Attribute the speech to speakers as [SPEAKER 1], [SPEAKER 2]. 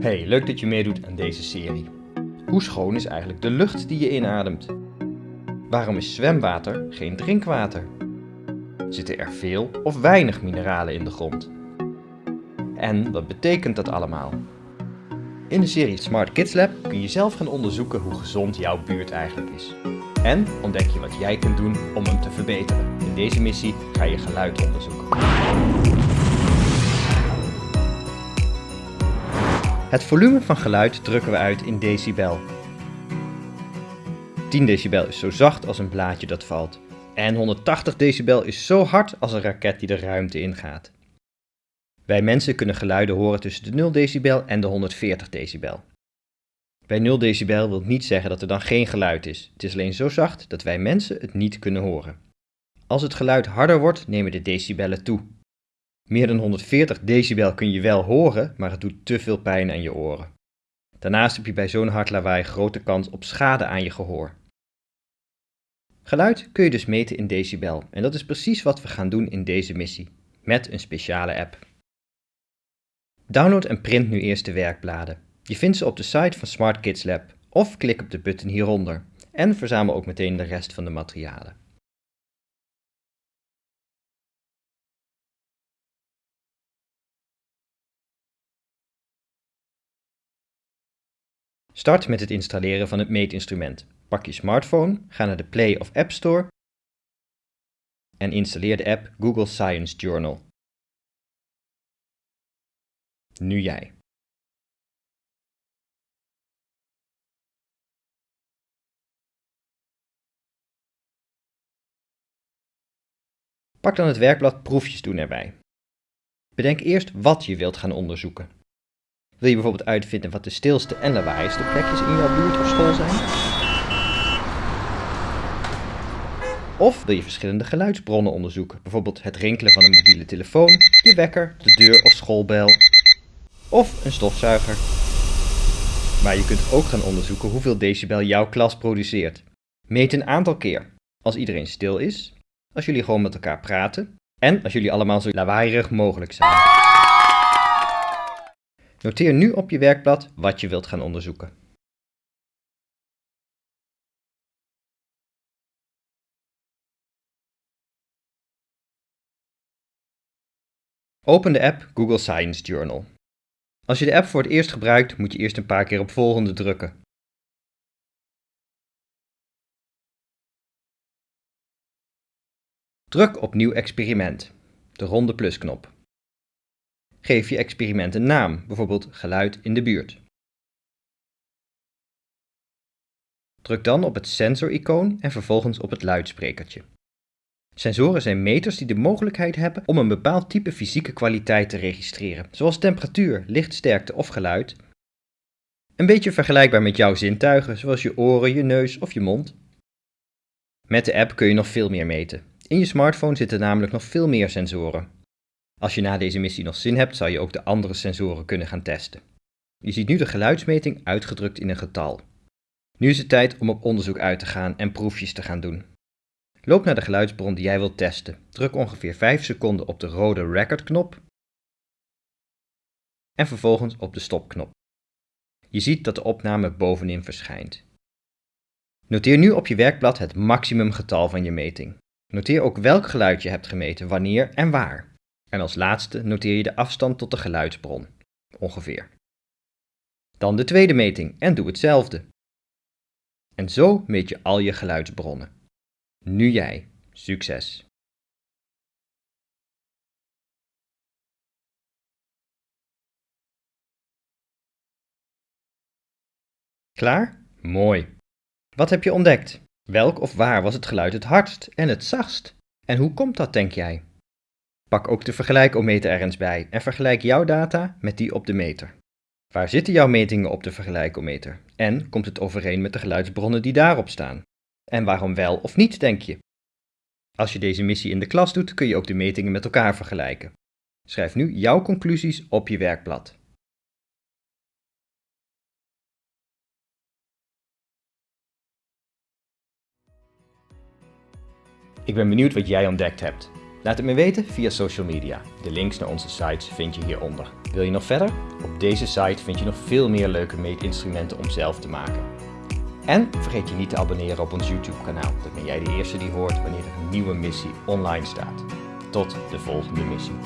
[SPEAKER 1] Hey, leuk dat je meedoet aan deze serie. Hoe schoon is eigenlijk de lucht die je inademt? Waarom is zwemwater geen drinkwater? Zitten er veel of weinig mineralen in de grond? En wat betekent dat allemaal? In de serie Smart Kids Lab kun je zelf gaan onderzoeken hoe gezond jouw buurt eigenlijk is. En ontdek je wat jij kunt doen om hem te verbeteren. In deze missie ga je geluid onderzoeken. Het volume van geluid drukken we uit in decibel. 10 decibel is zo zacht als een blaadje dat valt. En 180 decibel is zo hard als een raket die de ruimte ingaat. Wij mensen kunnen geluiden horen tussen de 0 decibel en de 140 decibel. Bij 0 decibel wil niet zeggen dat er dan geen geluid is. Het is alleen zo zacht dat wij mensen het niet kunnen horen. Als het geluid harder wordt, nemen de decibellen toe. Meer dan 140 decibel kun je wel horen, maar het doet te veel pijn aan je oren. Daarnaast heb je bij zo'n hard lawaai grote kans op schade aan je gehoor. Geluid kun je dus meten in decibel en dat is precies wat we gaan doen in deze missie, met een speciale app. Download en print nu eerst de werkbladen. Je vindt ze op de site van Smart Kids Lab of klik op de button hieronder en verzamel ook meteen de rest van de materialen. Start met het installeren van het meetinstrument. Pak je smartphone, ga naar de Play of App Store en installeer de app Google Science Journal. Nu jij. Pak dan het werkblad Proefjes doen erbij. Bedenk eerst wat je wilt gaan onderzoeken. Wil je bijvoorbeeld uitvinden wat de stilste en lawaaiste plekjes in jouw buurt of school zijn? Of wil je verschillende geluidsbronnen onderzoeken, bijvoorbeeld het rinkelen van een mobiele telefoon, je wekker, de deur of schoolbel, of een stofzuiger. Maar je kunt ook gaan onderzoeken hoeveel decibel jouw klas produceert. Meet een aantal keer. Als iedereen stil is, als jullie gewoon met elkaar praten en als jullie allemaal zo lawaaierig mogelijk zijn. Noteer nu op je werkblad wat je wilt gaan onderzoeken. Open de app Google Science Journal. Als je de app voor het eerst gebruikt, moet je eerst een paar keer op volgende drukken. Druk op Nieuw experiment, de ronde plusknop. Geef je experiment een naam, bijvoorbeeld geluid in de buurt. Druk dan op het sensor-icoon en vervolgens op het luidsprekertje. Sensoren zijn meters die de mogelijkheid hebben om een bepaald type fysieke kwaliteit te registreren, zoals temperatuur, lichtsterkte of geluid. Een beetje vergelijkbaar met jouw zintuigen, zoals je oren, je neus of je mond. Met de app kun je nog veel meer meten. In je smartphone zitten namelijk nog veel meer sensoren. Als je na deze missie nog zin hebt, zou je ook de andere sensoren kunnen gaan testen. Je ziet nu de geluidsmeting uitgedrukt in een getal. Nu is het tijd om op onderzoek uit te gaan en proefjes te gaan doen. Loop naar de geluidsbron die jij wilt testen. Druk ongeveer 5 seconden op de rode record-knop en vervolgens op de stopknop. Je ziet dat de opname bovenin verschijnt. Noteer nu op je werkblad het maximumgetal van je meting. Noteer ook welk geluid je hebt gemeten, wanneer en waar. En als laatste noteer je de afstand tot de geluidsbron, ongeveer. Dan de tweede meting en doe hetzelfde. En zo meet je al je geluidsbronnen. Nu jij. Succes! Klaar? Mooi. Wat heb je ontdekt? Welk of waar was het geluid het hardst en het zachtst? En hoe komt dat, denk jij? Pak ook de vergelijkometer er eens bij en vergelijk jouw data met die op de meter. Waar zitten jouw metingen op de vergelijkometer? En komt het overeen met de geluidsbronnen die daarop staan? En waarom wel of niet, denk je? Als je deze missie in de klas doet, kun je ook de metingen met elkaar vergelijken. Schrijf nu jouw conclusies op je werkblad. Ik ben benieuwd wat jij ontdekt hebt. Laat het me weten via social media. De links naar onze sites vind je hieronder. Wil je nog verder? Op deze site vind je nog veel meer leuke meetinstrumenten om zelf te maken. En vergeet je niet te abonneren op ons YouTube kanaal. Dan ben jij de eerste die hoort wanneer er een nieuwe missie online staat. Tot de volgende missie.